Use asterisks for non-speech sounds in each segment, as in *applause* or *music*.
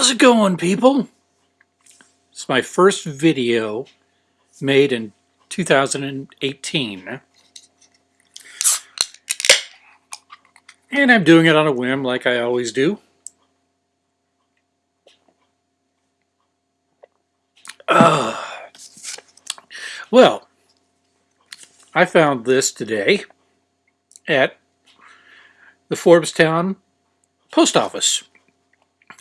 How's it going, people? It's my first video made in 2018. And I'm doing it on a whim like I always do. Uh, well, I found this today at the Forbestown post office.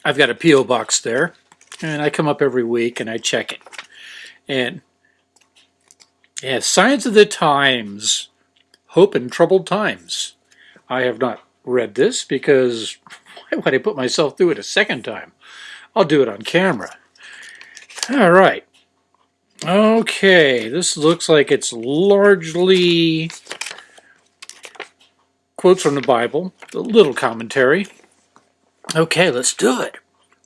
I've got a P.O. box there, and I come up every week and I check it. And yeah, Signs of the Times, Hope in Troubled Times. I have not read this because why would I put myself through it a second time? I'll do it on camera. All right. Okay, this looks like it's largely quotes from the Bible, a little commentary. Okay, let's do it.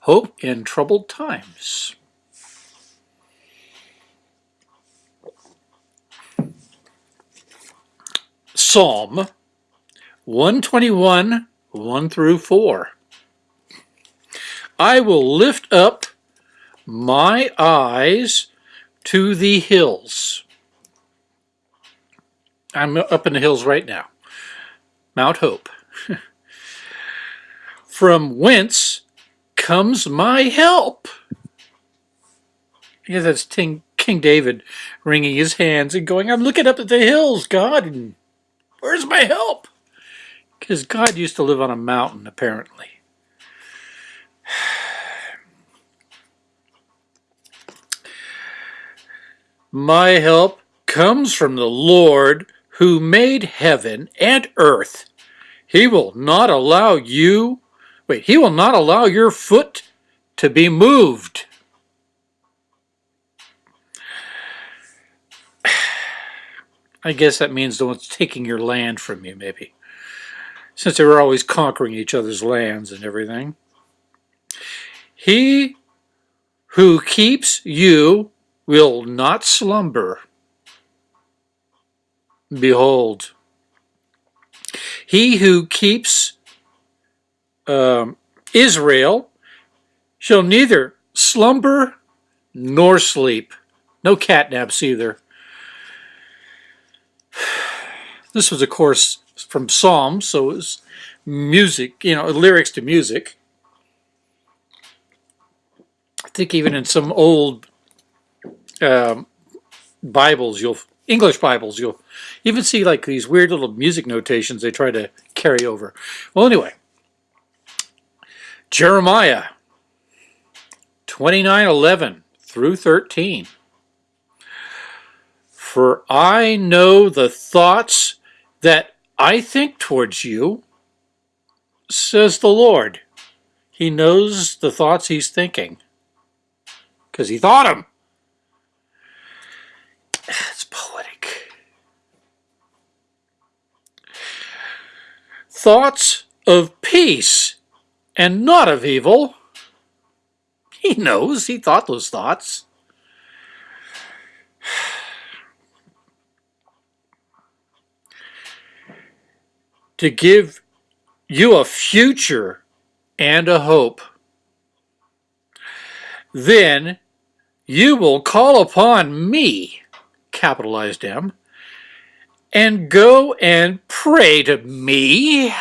Hope in troubled times. Psalm 121, 1 through 4. I will lift up my eyes to the hills. I'm up in the hills right now. Mount Hope. *laughs* From whence comes my help? Yeah, that's King, King David wringing his hands and going, I'm looking up at the hills, God, and where's my help? Because God used to live on a mountain, apparently. *sighs* My help comes from the Lord who made heaven and earth. He will not allow you, wait, he will not allow your foot to be moved. *sighs* I guess that means the one's taking your land from you, maybe. Since they were always conquering each other's lands and everything. He who keeps you will not slumber. Behold, he who keeps um, Israel shall neither slumber nor sleep. No catnaps either. This was, of course, from Psalms, so it was music, you know, lyrics to music. I think even in some old um, Bibles, you'll English Bibles, you'll even see like these weird little music notations they try to carry over. Well, anyway, Jeremiah 29, 11 through 13. For I know the thoughts that I think towards you, says the Lord. He knows the thoughts he's thinking because he thought them. *sighs* It's poetic. Thoughts of peace and not of evil. He knows he thought those thoughts. *sighs* to give you a future and a hope. Then you will call upon me capitalized M, and go and pray to me,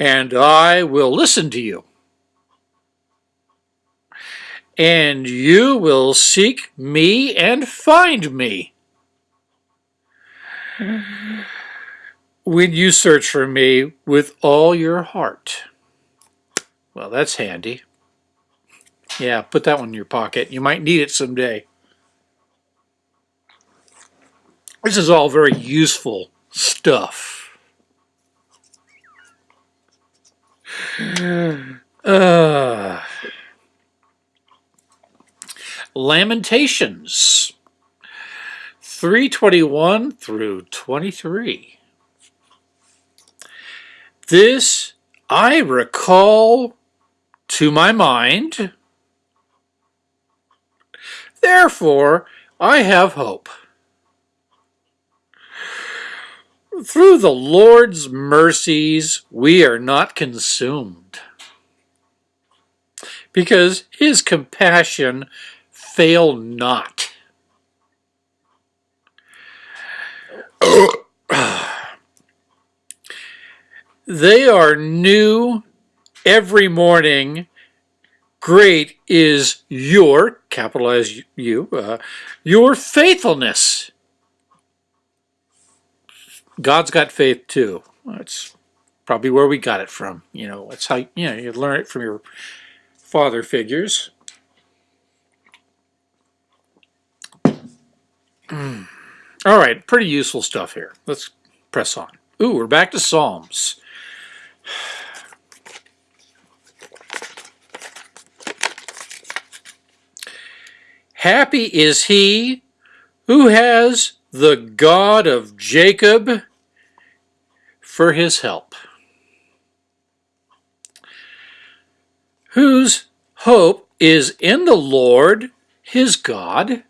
and I will listen to you. And you will seek me and find me. When you search for me with all your heart. Well, that's handy. Yeah, put that one in your pocket. You might need it someday. This is all very useful stuff. Lamentations 321 through 23. This I recall to my mind. Therefore, I have hope. Through the Lord's mercies we are not consumed. because his compassion fail not. *coughs* they are new every morning. Great is your, capitalize you, uh, your faithfulness. God's got faith too. That's probably where we got it from. You know, that's how, you know, you learn it from your father figures. *clears throat* All right, pretty useful stuff here. Let's press on. Ooh, we're back to Psalms. *sighs* Happy is he who has the God of Jacob for his help, whose hope is in the Lord his God.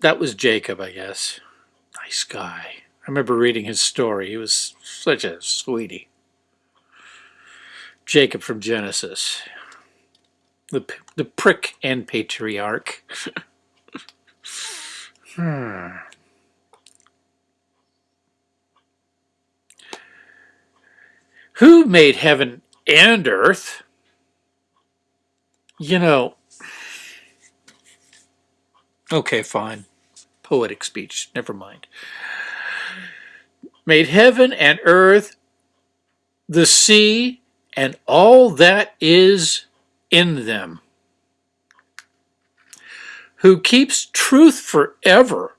That was Jacob, I guess. Nice guy. I remember reading his story. He was such a sweetie. Jacob from Genesis. The, the prick and patriarch. *laughs* hmm. Who made heaven and earth? You know, okay, fine. Poetic speech, never mind. Made heaven and earth, the sea, and all that is in them. Who keeps truth forever.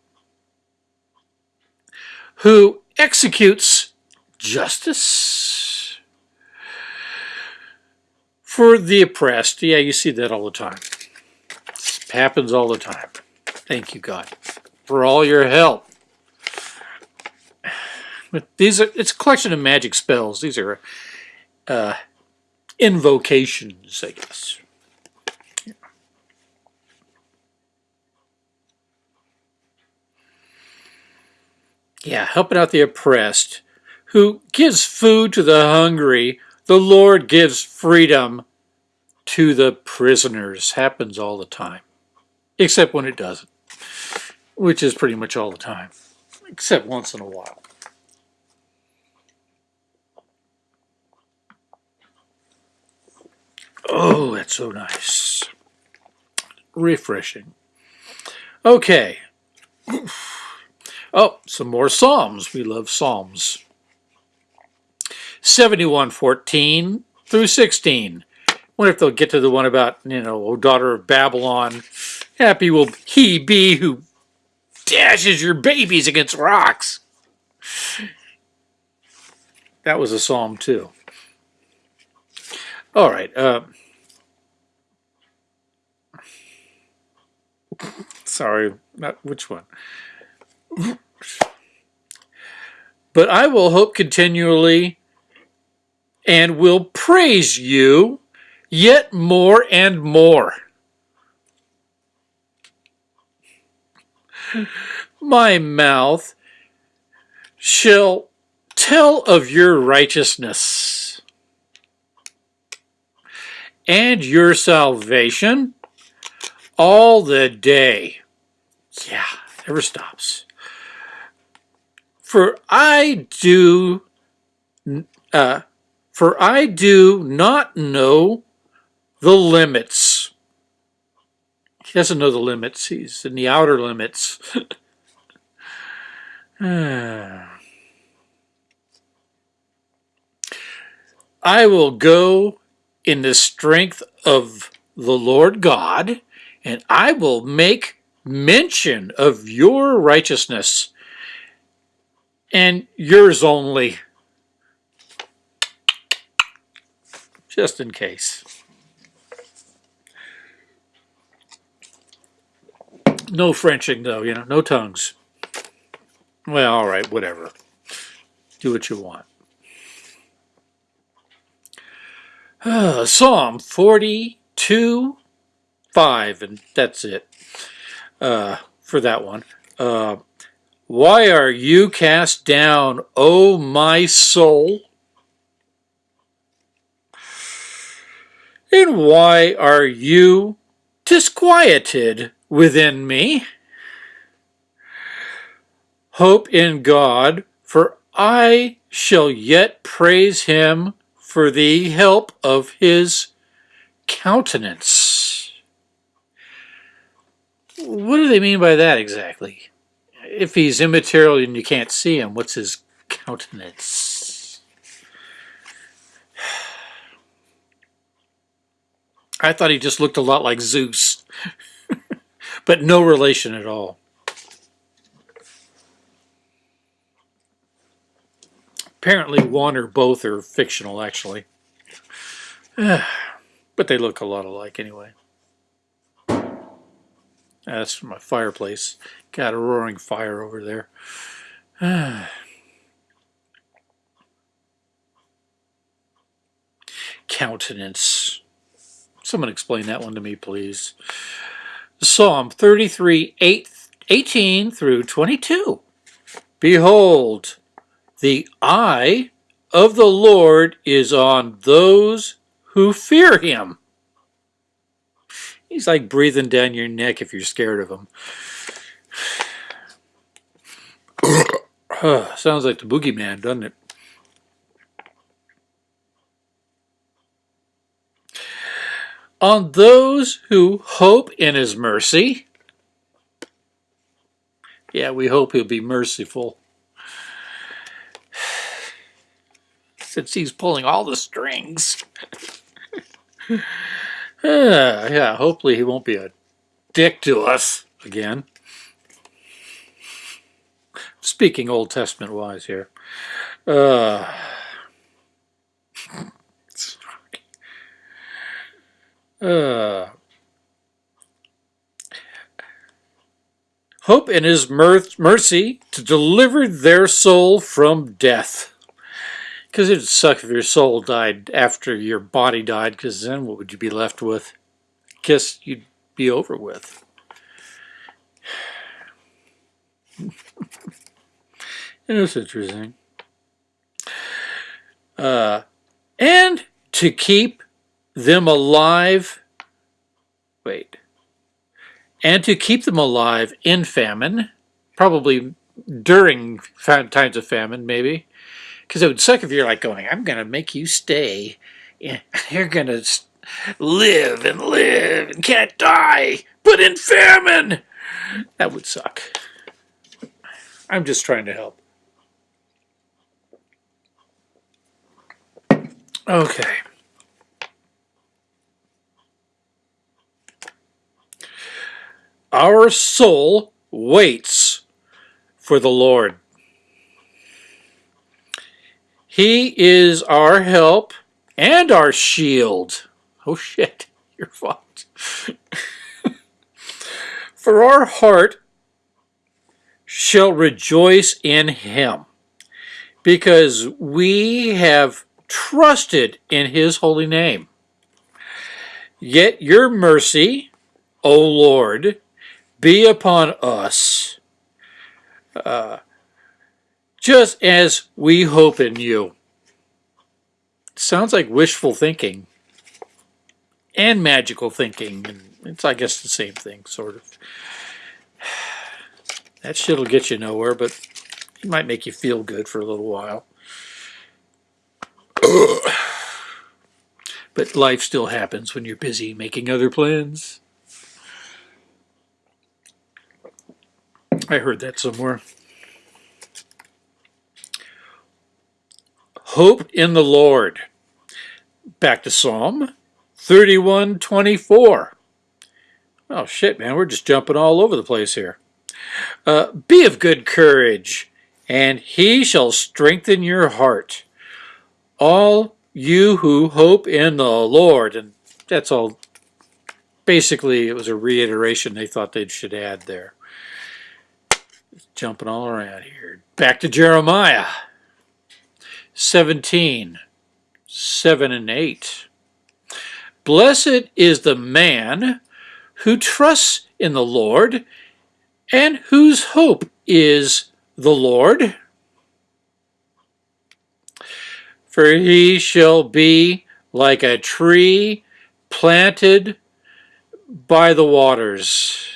Who executes justice for the oppressed. Yeah, you see that all the time. It happens all the time. Thank you, God, for all your help. But these are it's a collection of magic spells. These are uh, invocations, I guess. Yeah, helping out the oppressed, who gives food to the hungry. The Lord gives freedom to the prisoners. Happens all the time, except when it doesn't, which is pretty much all the time, except once in a while. Oh, that's so nice. Refreshing. Okay. Oh, some more Psalms. We love Psalms. 7114 through 16. Wonder if they'll get to the one about, you know, O daughter of Babylon. Happy will he be who dashes your babies against rocks. That was a psalm too. All right. Uh, sorry, not which one. But I will hope continually and will praise you yet more and more. My mouth shall tell of your righteousness and your salvation all the day. Yeah, never stops. For I do, uh, for I do not know the limits. He doesn't know the limits. He's in the outer limits. *sighs* I will go in the strength of the Lord God, and I will make mention of your righteousness and yours only, just in case. No Frenching, though, you know, no tongues. Well, all right, whatever. Do what you want. Uh, Psalm 42, 5, and that's it uh, for that one. Uh, Why are you cast down, O my soul? And why are you disquieted within me? Hope in God, for I shall yet praise him for the help of his countenance. What do they mean by that exactly? If he's immaterial and you can't see him, what's his countenance? I thought he just looked a lot like Zeus, *laughs* but no relation at all. Apparently one or both are fictional, actually. *sighs* but they look a lot alike anyway. That's my fireplace. Got a roaring fire over there. *sighs* Countenance. Someone explain that one to me, please. Psalm 33, 8, 18 through 22. Behold, the eye of the Lord is on those who fear him. He's like breathing down your neck if you're scared of him. *sighs* Sounds like the boogeyman, doesn't it? On those who hope in his mercy. Yeah, we hope he'll be merciful. *sighs* Since he's pulling all the strings. *sighs* *sighs* yeah, hopefully he won't be a dick to us again. Speaking Old Testament wise here. Uh, uh, hope in his mercy to deliver their soul from death. Because it'd suck if your soul died after your body died, because then what would you be left with? Guess you'd be over with. *laughs* And it's interesting. Uh, and to keep them alive, wait, and to keep them alive in famine, probably during times of famine, maybe, because it would suck if you're like going, I'm going to make you stay. *laughs* You're going to live and live and can't die, but in famine. That would suck. I'm just trying to help. Okay. Our soul waits for the Lord. He is our help and our shield. Oh shit, *laughs* you're fucked. *laughs* for our heart shall rejoice in him because we have trusted in his holy name. Yet your mercy, O Lord, be upon us, uh, just as we hope in you. Sounds like wishful thinking and magical thinking. And it's, I guess, the same thing, sort of. *sighs* That shit'll get you nowhere, but it might make you feel good for a little while. *clears throat* but life still happens when you're busy making other plans. I heard that somewhere. Hope in the Lord. Back to Psalm 31:24. Oh shit, man, we're just jumping all over the place here. Uh, be of good courage, and he shall strengthen your heart all you who hope in the Lord. And that's all. Basically, it was a reiteration they thought they should add there. Jumping all around here. Back to Jeremiah 17, 7 and 8. Blessed is the man who trusts in the Lord and whose hope is the Lord. For he shall be like a tree planted by the waters.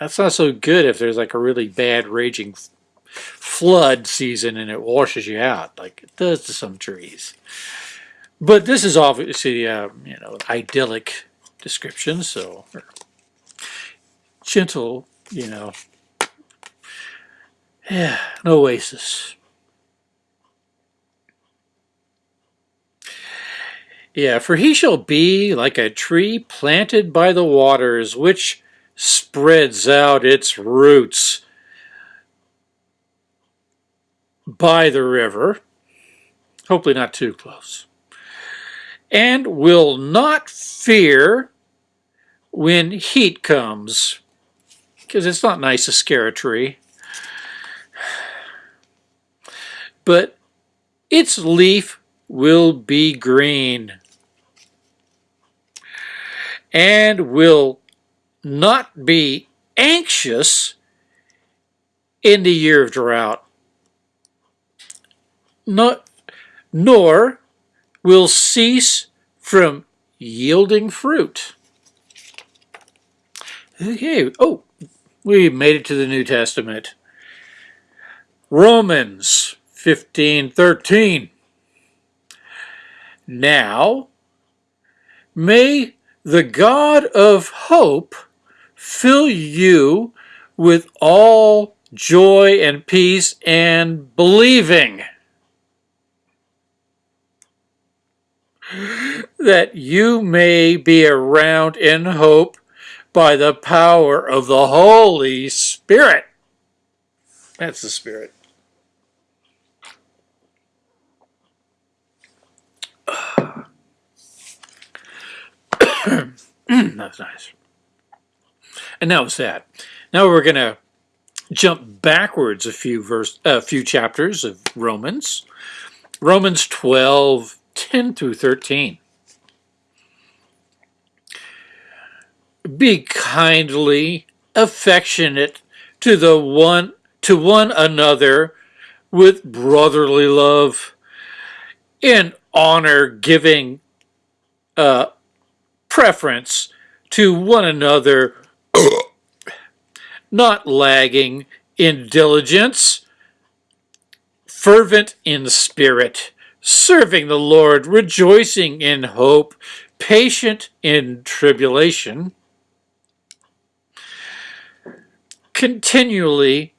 That's not so good if there's like a really bad raging flood season and it washes you out like it does to some trees. But this is obviously, uh, you know, idyllic description, so gentle, you know, yeah, *sighs* an oasis. Yeah, for he shall be like a tree planted by the waters, which spreads out its roots by the river, hopefully not too close, and will not fear when heat comes, because it's not nice to scare a tree. But its leaf will be green and will not be anxious in the year of drought, not, nor will cease from yielding fruit. Okay, oh, we made it to the New Testament. Romans 15, 13. Now, may the God of hope fill you with all joy and peace and believing that you may be around in hope by the power of the Holy Spirit. That's the Spirit. *clears throat* That's nice. And that was that. Now we're going to jump backwards a few verse, a few chapters of Romans. Romans 12, 10 through 13. Be kindly affectionate to the one to one another with brotherly love, in honor giving uh, preference to one another, not lagging in diligence, fervent in spirit, serving the Lord, rejoicing in hope, patient in tribulation, continually,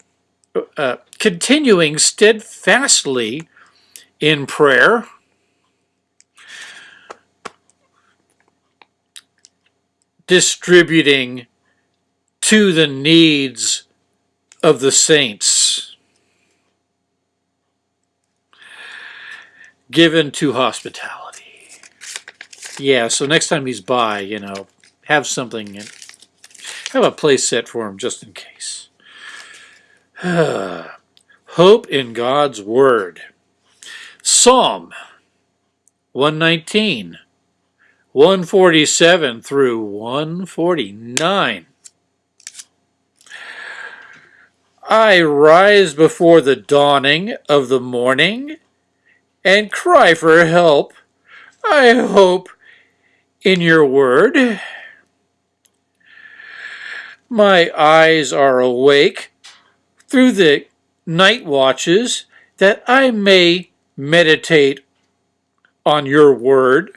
uh, continuing steadfastly in prayer, distributing to the needs of the saints, given to hospitality. Yeah, so next time he's by, you know, have something, and have a place set for him just in case. *sighs* Hope in God's Word. Psalm 119. 147 through 149. I rise before the dawning of the morning and cry for help. I hope in your word. My eyes are awake through the night watches that I may meditate on your word.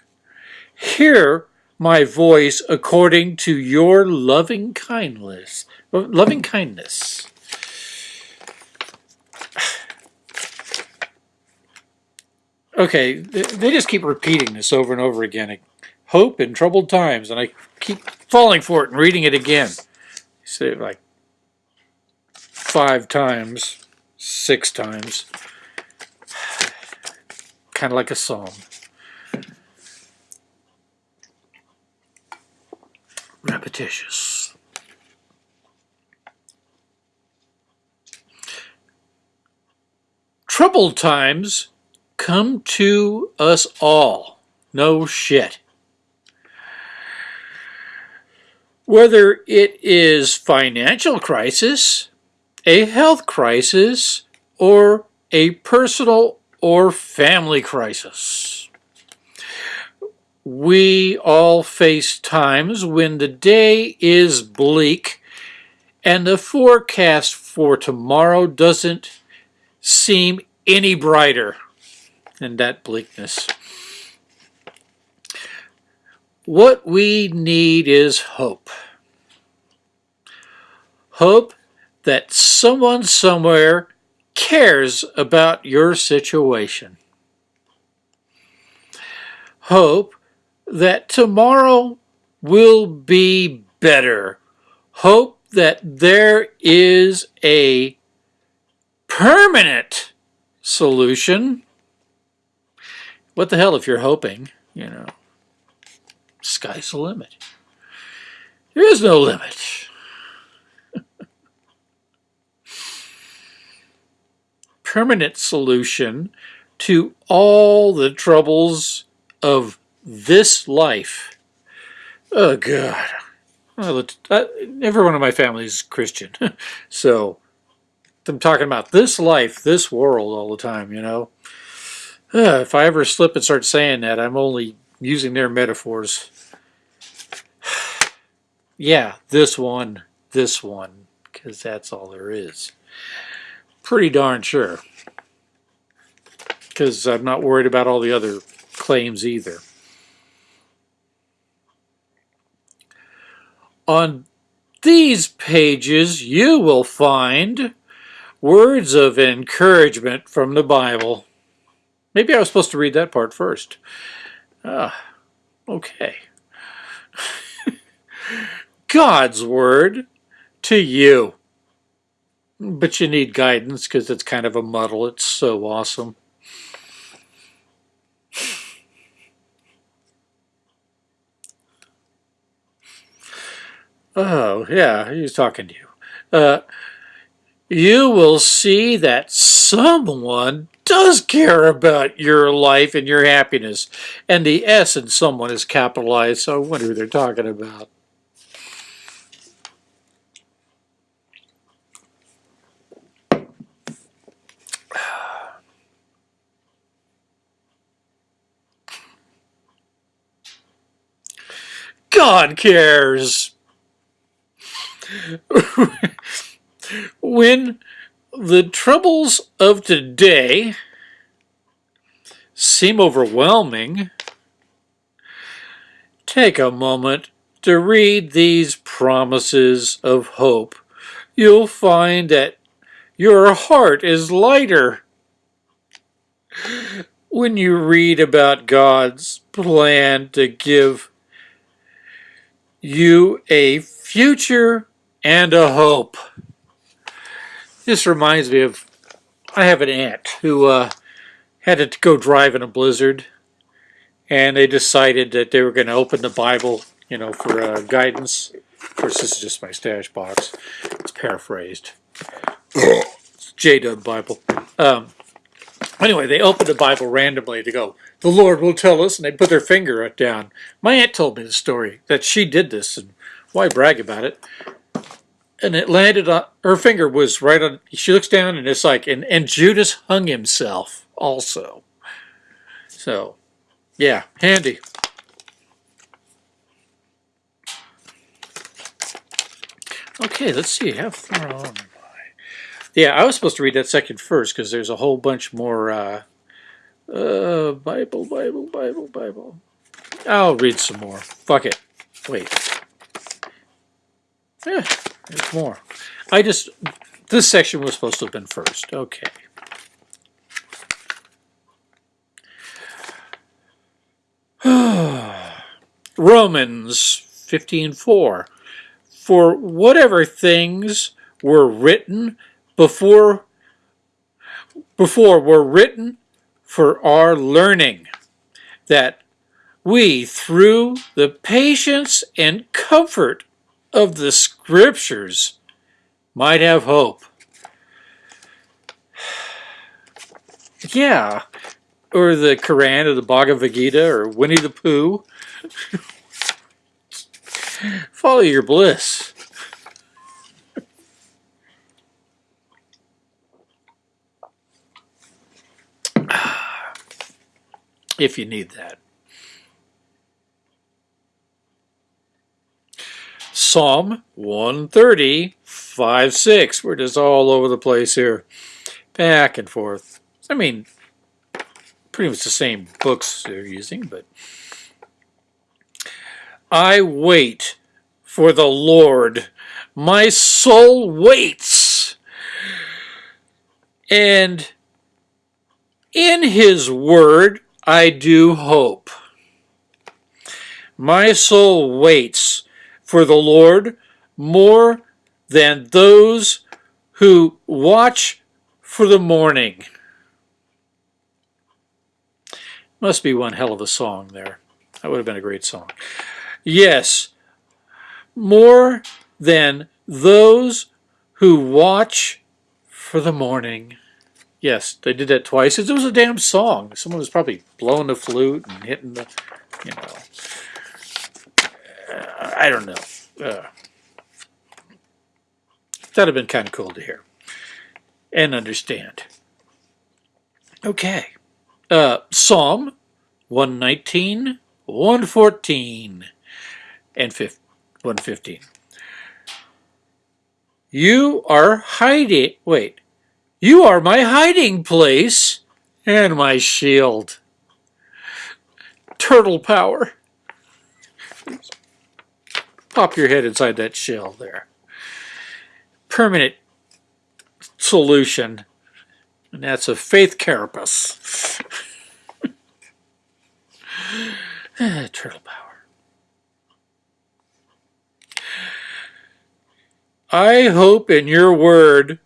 Hear my voice according to your loving kindness. Loving kindness. Okay, they just keep repeating this over and over again. Hope in troubled times, and I keep falling for it and reading it again. say it like five times, six times. *sighs* Kind of like a psalm. repetitious. Troubled times come to us all. No shit. Whether it is financial crisis, a health crisis, or a personal or family crisis. we all face times when the day is bleak and the forecast for tomorrow doesn't seem any brighter than that bleakness. What we need is hope. Hope that someone somewhere cares about your situation. Hope that tomorrow will be better. Hope that there is a permanent solution. What the hell if you're hoping, you know, sky's the limit. There is no limit. *laughs* permanent solution to all the troubles of this life. Oh, God. Uh, everyone in my family is Christian. *laughs* so I'm talking about this life, this world all the time, you know. Uh, if I ever slip and start saying that, I'm only using their metaphors. *sighs* yeah, this one, this one, because that's all there is. Pretty darn sure. Because I'm not worried about all the other claims either. On these pages, you will find words of encouragement from the Bible. Maybe I was supposed to read that part first. Ah, okay. *laughs* God's word to you. But you need guidance because it's kind of a muddle. It's so awesome. Oh, yeah, he's talking to you. Uh, you will see that someone does care about your life and your happiness. And the S in someone is capitalized, so I wonder who they're talking about. God cares. *laughs* when the troubles of today seem overwhelming, take a moment to read these promises of hope. You'll find that your heart is lighter when you read about God's plan to give you a future and a hope. This reminds me of, I have an aunt who uh, had to go drive in a blizzard and they decided that they were going to open the Bible, you know, for uh, guidance. Of course, this is just my stash box. It's paraphrased. it's *coughs* J-Dub Bible. Um, anyway, they opened the Bible randomly to go, the Lord will tell us, and they put their finger down. My aunt told me the story, that she did this, and why brag about it? And it landed on, her finger was right on, she looks down and it's like, and, and Judas hung himself also. So, yeah, handy. Okay, let's see, how far on am I? Yeah, I was supposed to read that second first because there's a whole bunch more uh, uh, Bible, Bible, Bible, Bible. I'll read some more. Fuck it. Wait. Yeah, there's more. I just, this section was supposed to have been first. Okay. *sighs* Romans 15.4 For whatever things were written before before were written for our learning, that we, through the patience and comfort of the Scriptures, might have hope. *sighs* Yeah, or the Quran or the Bhagavad Gita or Winnie the Pooh. *laughs* Follow your bliss. *sighs* if you need that. Psalm 130, 5, 6. We're just all over the place here. Back and forth. I mean, pretty much the same books they're using, but. I wait for the Lord. My soul waits. And in his word I do hope. My soul waits for the Lord more than those who watch for the morning. Must be one hell of a song there. That would have been a great song. Yes, more than those who watch for the morning. Yes, they did that twice. It was a damn song. Someone was probably blowing the flute and hitting the, you know. I don't know. Uh, that'd have been kind of cool to hear and understand. Okay. Uh, Psalm 119, 114, and 115. You are hiding. Wait. You are my hiding place and my shield. Turtle power. Pop your head inside that shell there. Permanent solution. And that's a faith carapace. *laughs* Turtle power. I hope in your word,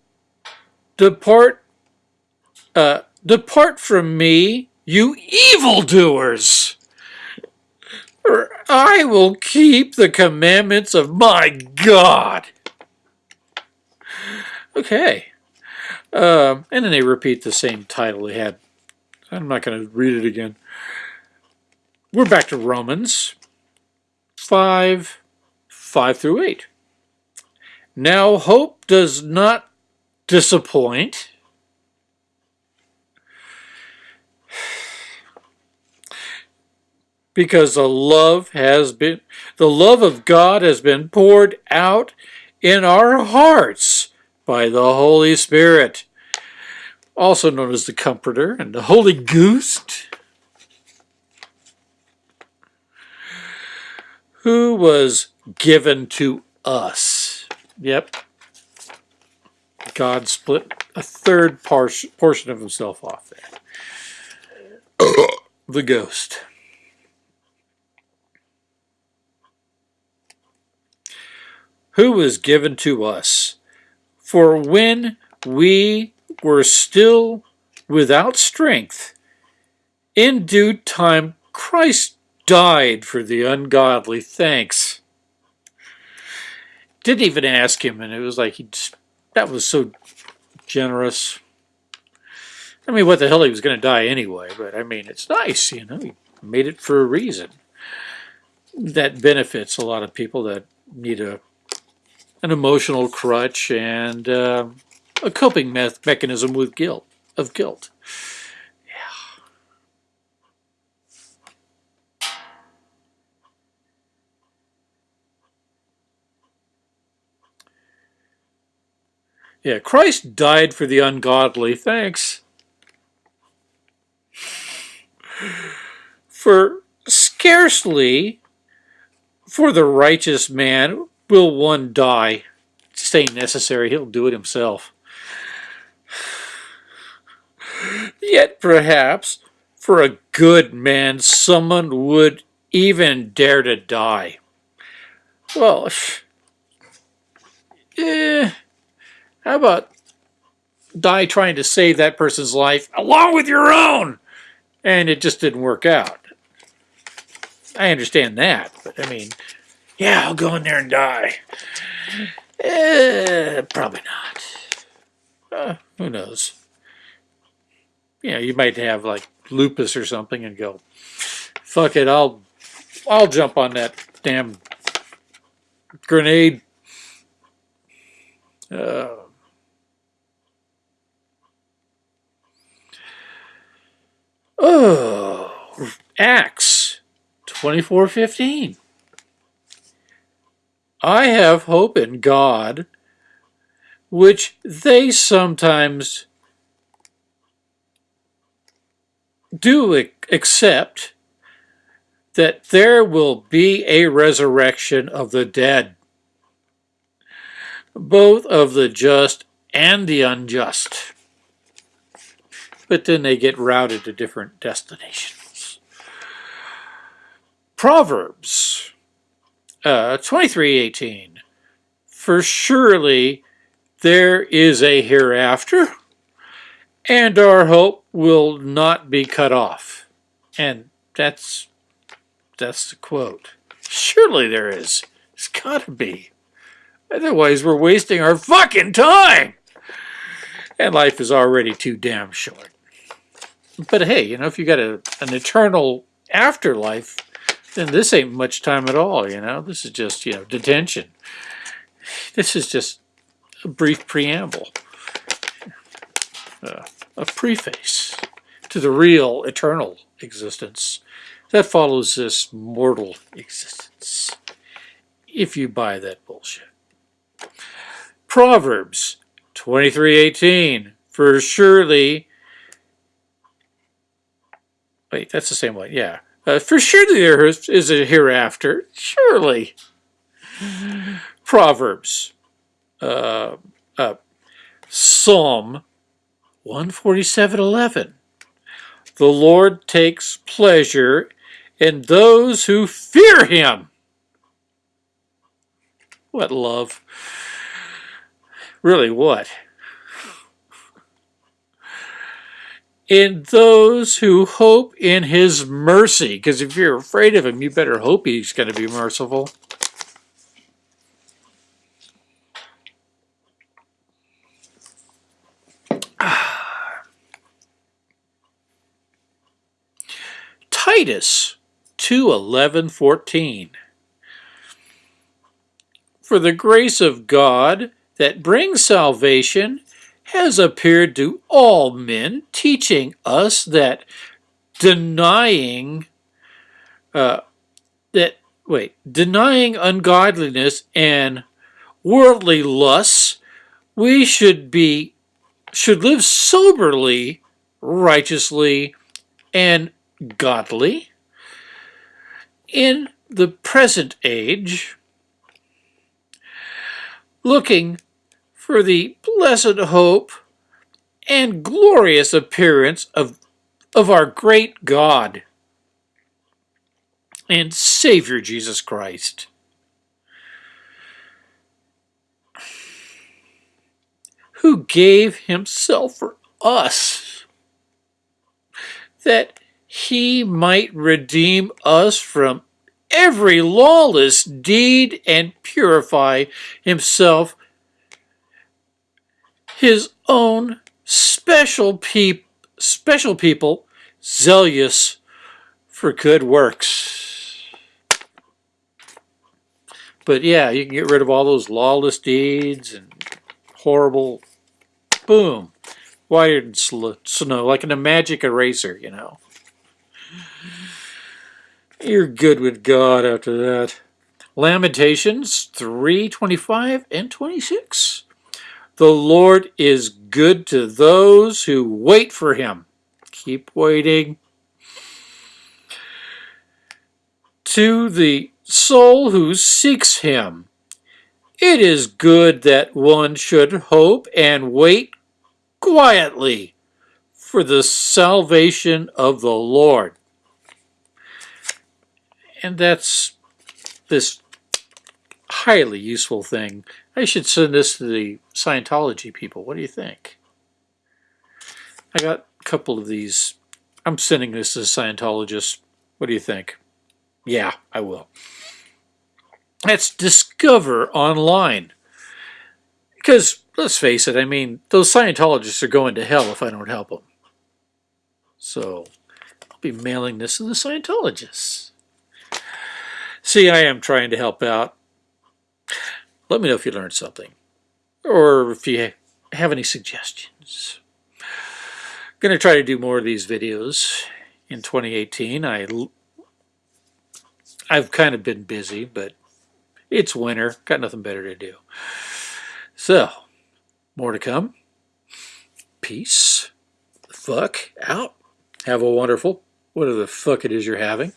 depart, uh, depart from me, you evildoers. Or I will keep the commandments of my God. Okay. Um, and then they repeat the same title they had. I'm not going to read it again. We're back to Romans 5, 5 through 8. Now hope does not disappoint. Because the love has been, the love of God has been poured out in our hearts by the Holy Spirit, also known as the Comforter and the Holy Ghost. who was given to us. Yep. God split a third portion of himself off there. *coughs* the ghost. Who was given to us. For when we were still without strength, in due time Christ died for the ungodly. Thanks. Didn't even ask him, and it was like he just, that was so generous. I mean, what the hell, he was going to die anyway, but I mean, it's nice, you know, he made it for a reason. That benefits a lot of people that need a an emotional crutch and uh, a coping me mechanism with guilt, of guilt. Yeah, Christ died for the ungodly. Thanks. For scarcely for the righteous man will one die. Ain't necessary. He'll do it himself. *sighs* Yet perhaps for a good man someone would even dare to die. Well, *sighs* eh, how about die trying to save that person's life along with your own? And it just didn't work out. I understand that, but I mean, yeah, I'll go in there and die. Eh, probably not. Uh, who knows? You know, you might have like lupus or something and go, fuck it, I'll, I'll jump on that damn grenade. Uh, Oh, Acts 24.15. I have hope in God, which they sometimes do accept that there will be a resurrection of the dead, both of the just and the unjust. But then they get routed to different destinations. Proverbs uh, 23:18 For surely there is a hereafter and our hope will not be cut off. And that's that's the quote. Surely there is. It's gotta be. Otherwise we're wasting our fucking time. And life is already too damn short. But hey, you know, if you got a, an eternal afterlife, then this ain't much time at all, you know. This is just, you know, detention. This is just a brief preamble. Uh, a preface to the real eternal existence that follows this mortal existence, if you buy that bullshit. Proverbs 23:18 For surely Wait, that's the same one. Yeah. Uh, for surely there is a hereafter. Surely. Proverbs. Uh, uh, Psalm 147.11. The Lord takes pleasure in those who fear him. What love? Really, what? In those who hope in his mercy. Because if you're afraid of him, you better hope he's going to be merciful. *sighs* Titus 2 11 14. For the grace of God that brings salvation has appeared to all men, teaching us that denying uh, that wait denying ungodliness and worldly lusts, we should be should live soberly, righteously, and godly. In the present age, looking for the blessed hope and glorious appearance of, of our great God and Savior Jesus Christ. Who gave himself for us that he might redeem us from every lawless deed and purify himself his own special peop special people zealous for good works. But yeah, you can get rid of all those lawless deeds and horrible boom, whiter snow, like in a magic eraser, you know. You're good with God after that. Lamentations 3, 25 and 26. The Lord is good to those who wait for him. Keep waiting. To the soul who seeks him. It is good that one should hope and wait quietly for the salvation of the Lord and that's this highly useful thing. I should send this to the Scientology people. What do you think? I got a couple of these. I'm sending this to Scientologists. What do you think? Yeah, I will. That's Discover Online. Because, let's face it, I mean, those Scientologists are going to hell if I don't help them. So, I'll be mailing this to the Scientologists. See, I am trying to help out. Let me know if you learned something or if you have any suggestions. I'm going to try to do more of these videos in 2018. I, I've kind of been busy, but It's winter. Got nothing better to do. So, more to come. Peace. Fuck out. Have a wonderful, whatever the fuck it is you're having.